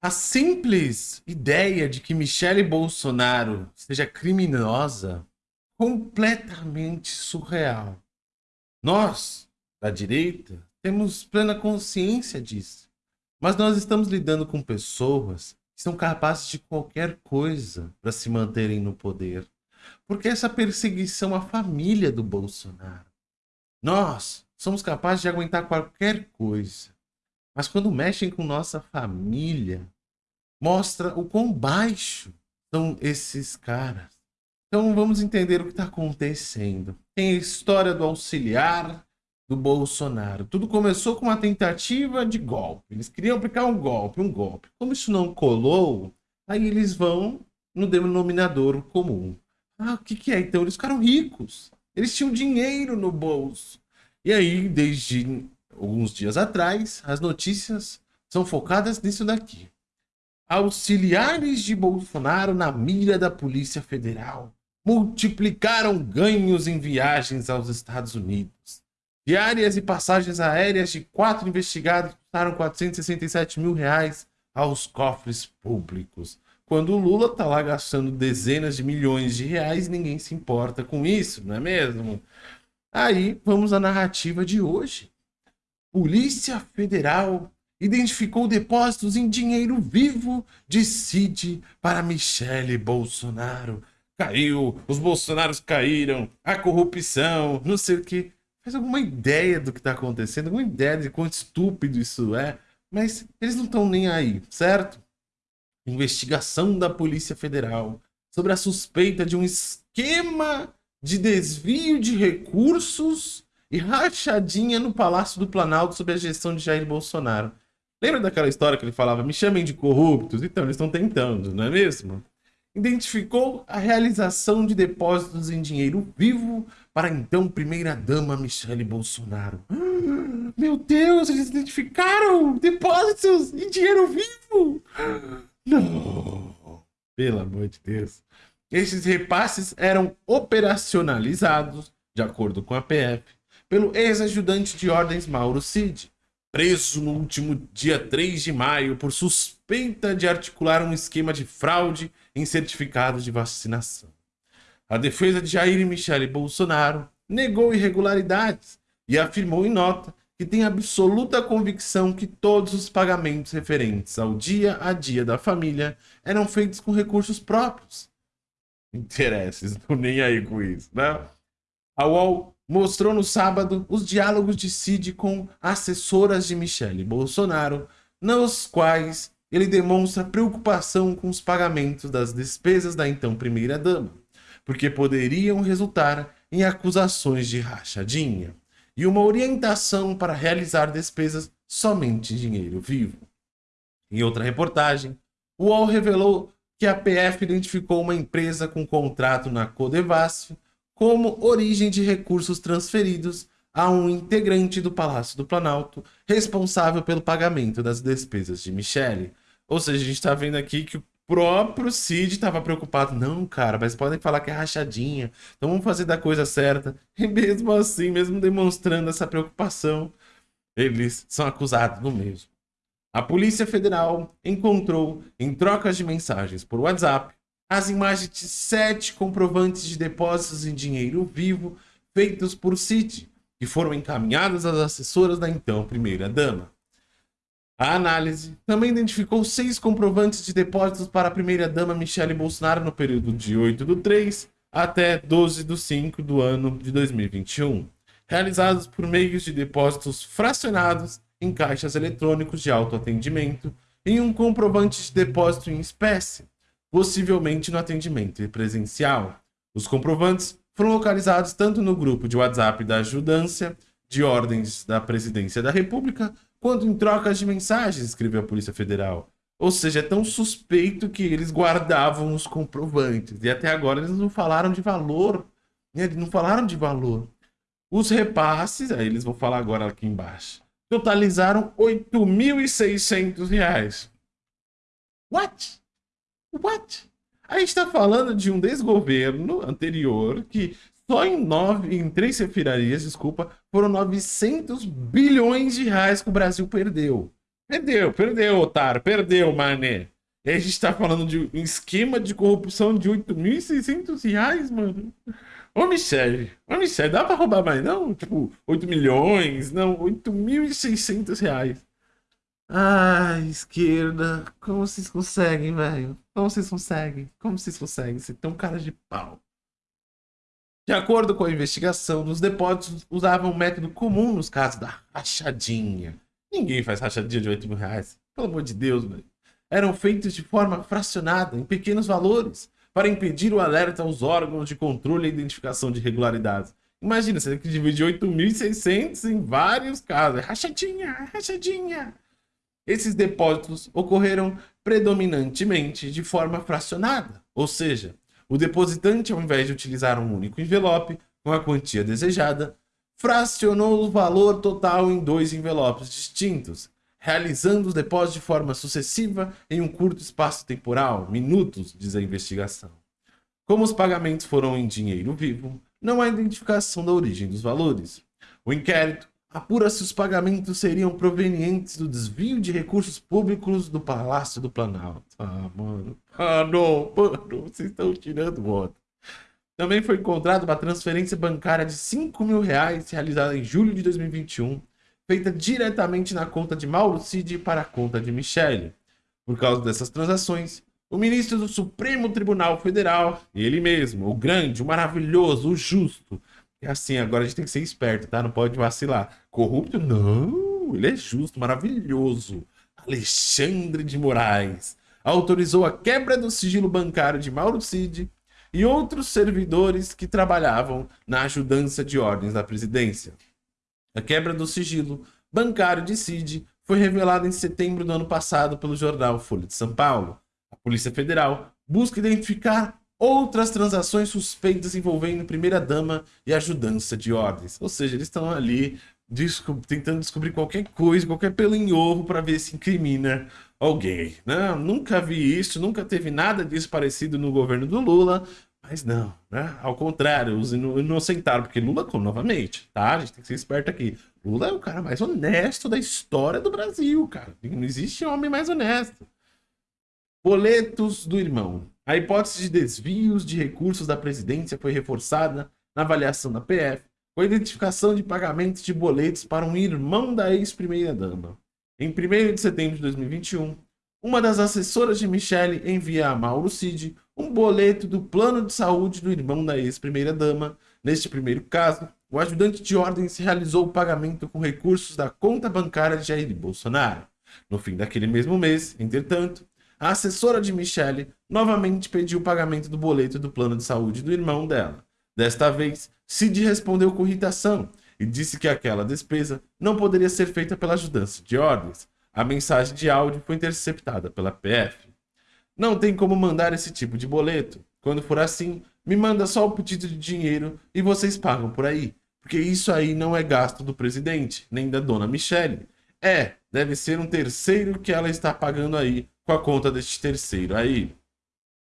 A simples ideia de que Michele Bolsonaro seja criminosa completamente surreal. Nós, da direita, temos plena consciência disso. Mas nós estamos lidando com pessoas que são capazes de qualquer coisa para se manterem no poder. Porque essa perseguição à família do Bolsonaro. Nós somos capazes de aguentar qualquer coisa. Mas quando mexem com nossa família, mostra o quão baixo são esses caras. Então vamos entender o que está acontecendo. Tem a história do auxiliar do Bolsonaro. Tudo começou com uma tentativa de golpe. Eles queriam aplicar um golpe, um golpe. Como isso não colou, aí eles vão no denominador comum. Ah, o que, que é então? Eles ficaram ricos. Eles tinham dinheiro no bolso. E aí, desde alguns dias atrás, as notícias são focadas nisso daqui. Auxiliares de Bolsonaro na mira da Polícia Federal multiplicaram ganhos em viagens aos Estados Unidos. Diárias e passagens aéreas de quatro investigados custaram 467 mil reais aos cofres públicos. Quando o Lula tá lá gastando dezenas de milhões de reais, ninguém se importa com isso, não é mesmo? Aí, vamos à narrativa de hoje. Polícia Federal identificou depósitos em dinheiro vivo de Cid para Michele Bolsonaro. Caiu, os Bolsonaros caíram, a corrupção, não sei o que. Faz alguma ideia do que está acontecendo, alguma ideia de quão estúpido isso é, mas eles não estão nem aí, certo? Investigação da Polícia Federal sobre a suspeita de um esquema de desvio de recursos e rachadinha no Palácio do Planalto sob a gestão de Jair Bolsonaro. Lembra daquela história que ele falava, me chamem de corruptos? Então, eles estão tentando, não é mesmo? Identificou a realização de depósitos em dinheiro vivo para então primeira-dama Michele Bolsonaro. Meu Deus, eles identificaram depósitos em dinheiro vivo! Não! Pelo amor de Deus. Esses repasses eram operacionalizados, de acordo com a PF, pelo ex-ajudante de ordens Mauro Cid, preso no último dia 3 de maio por suspeita de articular um esquema de fraude em certificados de vacinação. A defesa de Jair Michele Bolsonaro negou irregularidades e afirmou em nota que tem absoluta convicção que todos os pagamentos referentes ao dia a dia da família eram feitos com recursos próprios. Interesses, não nem aí com isso, né? A UOL mostrou no sábado os diálogos de Cid com assessoras de Michele Bolsonaro, nos quais ele demonstra preocupação com os pagamentos das despesas da então primeira-dama, porque poderiam resultar em acusações de rachadinha e uma orientação para realizar despesas somente em dinheiro vivo. Em outra reportagem, o UOL revelou que a PF identificou uma empresa com contrato na Codevasf como origem de recursos transferidos a um integrante do Palácio do Planalto responsável pelo pagamento das despesas de Michele. Ou seja, a gente está vendo aqui que o próprio Cid estava preocupado. Não, cara, mas podem falar que é rachadinha. Então vamos fazer da coisa certa. E mesmo assim, mesmo demonstrando essa preocupação, eles são acusados do mesmo. A Polícia Federal encontrou, em trocas de mensagens por WhatsApp, as imagens de sete comprovantes de depósitos em dinheiro vivo feitos por Citi, que foram encaminhados às assessoras da então primeira-dama. A análise também identificou seis comprovantes de depósitos para a primeira-dama Michele Bolsonaro no período de 8 do 3 até 12 do 5 do ano de 2021, realizados por meios de depósitos fracionados em caixas eletrônicos de autoatendimento em um comprovante de depósito em espécie, possivelmente no atendimento presencial. Os comprovantes foram localizados tanto no grupo de WhatsApp da Ajudância de Ordens da Presidência da República, quanto em trocas de mensagens, escreveu a Polícia Federal. Ou seja, é tão suspeito que eles guardavam os comprovantes. E até agora eles não falaram de valor. Né? Eles não falaram de valor. Os repasses, aí eles vão falar agora aqui embaixo, totalizaram R$ 8.600. What? What? A gente está falando de um desgoverno anterior que só em nove, em três refirarias, desculpa, foram 900 bilhões de reais que o Brasil perdeu. Perdeu, perdeu, otário, perdeu, mané. E a gente tá falando de um esquema de corrupção de 8.600 reais, mano. Ô, Michele, ô, Michele, dá pra roubar mais não? Tipo, 8 milhões? Não, 8.600 reais. Ai, esquerda, como vocês conseguem, velho? Como vocês conseguem? Como vocês conseguem ser tão cara de pau? De acordo com a investigação, os depósitos usavam um método comum nos casos da rachadinha. Ninguém faz rachadinha de 8 mil reais. Pelo amor de Deus, velho. Eram feitos de forma fracionada, em pequenos valores, para impedir o alerta aos órgãos de controle e identificação de irregularidades. Imagina, você tem que dividir 8.600 em vários casos. É rachadinha, é rachadinha. Esses depósitos ocorreram predominantemente de forma fracionada, ou seja, o depositante, ao invés de utilizar um único envelope com a quantia desejada, fracionou o valor total em dois envelopes distintos, realizando os depósitos de forma sucessiva em um curto espaço temporal, minutos, diz a investigação. Como os pagamentos foram em dinheiro vivo, não há identificação da origem dos valores. O inquérito apura se os pagamentos seriam provenientes do desvio de recursos públicos do Palácio do Planalto. Ah, mano. Ah, não, mano, vocês estão tirando voto. Também foi encontrada uma transferência bancária de 5 mil reais realizada em julho de 2021, feita diretamente na conta de Mauro Cid para a conta de Michele. Por causa dessas transações, o ministro do Supremo Tribunal Federal, ele mesmo, o grande, o maravilhoso, o justo, é assim, agora a gente tem que ser esperto, tá? Não pode vacilar. Corrupto? Não, ele é justo, maravilhoso. Alexandre de Moraes autorizou a quebra do sigilo bancário de Mauro Cid e outros servidores que trabalhavam na ajudância de ordens da presidência. A quebra do sigilo bancário de Cid foi revelada em setembro do ano passado pelo jornal Folha de São Paulo. A Polícia Federal busca identificar outras transações suspeitas envolvendo primeira-dama e ajudância de ordens. Ou seja, eles estão ali desco tentando descobrir qualquer coisa, qualquer pelo em ovo para ver se incrimina alguém. Não, nunca vi isso, nunca teve nada disso parecido no governo do Lula, mas não, né? Ao contrário, os inocentaram, porque Lula, novamente, tá? A gente tem que ser esperto aqui. Lula é o cara mais honesto da história do Brasil, cara. Não existe homem mais honesto. Boletos do irmão. A hipótese de desvios de recursos da presidência foi reforçada na avaliação da PF com a identificação de pagamentos de boletos para um irmão da ex-primeira-dama. Em 1 de setembro de 2021, uma das assessoras de Michele envia a Mauro Cid um boleto do plano de saúde do irmão da ex-primeira-dama. Neste primeiro caso, o ajudante de ordens realizou o pagamento com recursos da conta bancária de Jair Bolsonaro. No fim daquele mesmo mês, entretanto, a assessora de Michele novamente pediu o pagamento do boleto do plano de saúde do irmão dela. Desta vez, Cid respondeu com irritação e disse que aquela despesa não poderia ser feita pela ajudância de ordens. A mensagem de áudio foi interceptada pela PF. Não tem como mandar esse tipo de boleto. Quando for assim, me manda só o pedido de dinheiro e vocês pagam por aí. Porque isso aí não é gasto do presidente, nem da dona Michele. É, deve ser um terceiro que ela está pagando aí com a conta deste terceiro aí.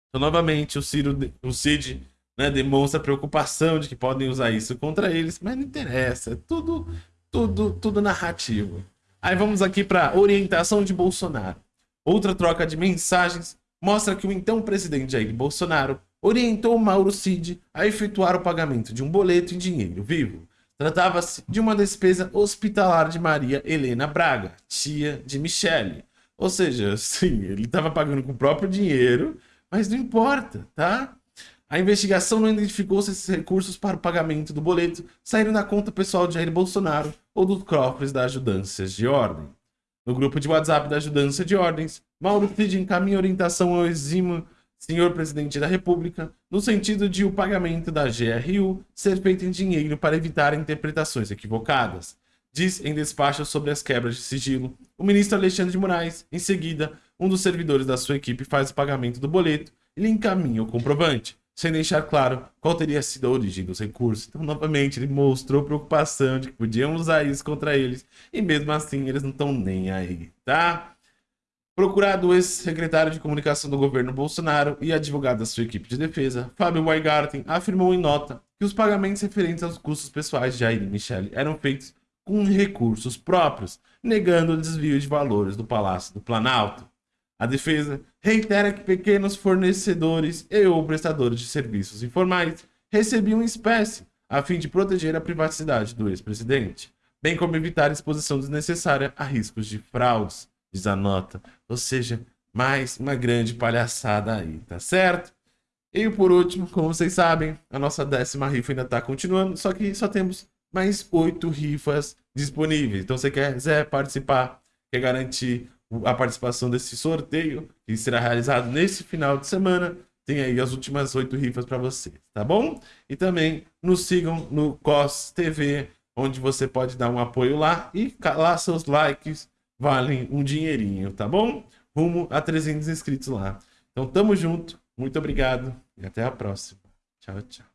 Então, novamente, o, Ciro, o Cid né, demonstra preocupação de que podem usar isso contra eles, mas não interessa, é tudo, tudo, tudo narrativo. Aí vamos aqui para orientação de Bolsonaro. Outra troca de mensagens mostra que o então presidente Jair Bolsonaro orientou Mauro Cid a efetuar o pagamento de um boleto em dinheiro vivo. Tratava-se de uma despesa hospitalar de Maria Helena Braga, tia de Michele. Ou seja, sim, ele estava pagando com o próprio dinheiro, mas não importa, tá? A investigação não identificou se esses recursos para o pagamento do boleto saíram da conta pessoal de Jair Bolsonaro ou dos cofres da Ajudâncias de Ordem. No grupo de WhatsApp da Ajudância de Ordens, Mauro Cid encaminha orientação ao exímio senhor presidente da República no sentido de o pagamento da GRU ser feito em dinheiro para evitar interpretações equivocadas. Diz em despacho sobre as quebras de sigilo o ministro Alexandre de Moraes. Em seguida, um dos servidores da sua equipe faz o pagamento do boleto e lhe encaminha o comprovante sem deixar claro qual teria sido a origem dos recursos. Então, novamente, ele mostrou preocupação de que podiam usar isso contra eles, e mesmo assim eles não estão nem aí, tá? Procurado o ex-secretário de comunicação do governo Bolsonaro e advogado da sua equipe de defesa, Fábio Weingarten, afirmou em nota que os pagamentos referentes aos custos pessoais de Jair e Michele eram feitos com recursos próprios, negando o desvio de valores do Palácio do Planalto. A defesa reitera que pequenos fornecedores e ou prestadores de serviços informais recebiam espécie a fim de proteger a privacidade do ex-presidente, bem como evitar exposição desnecessária a riscos de fraudes, diz a nota. Ou seja, mais uma grande palhaçada aí, tá certo? E por último, como vocês sabem, a nossa décima rifa ainda está continuando, só que só temos mais oito rifas disponíveis. Então, você quiser participar, quer garantir a participação desse sorteio, que será realizado nesse final de semana, tem aí as últimas oito rifas para vocês, tá bom? E também nos sigam no COS TV, onde você pode dar um apoio lá e lá seus likes valem um dinheirinho, tá bom? Rumo a 300 inscritos lá. Então, tamo junto, muito obrigado e até a próxima. Tchau, tchau.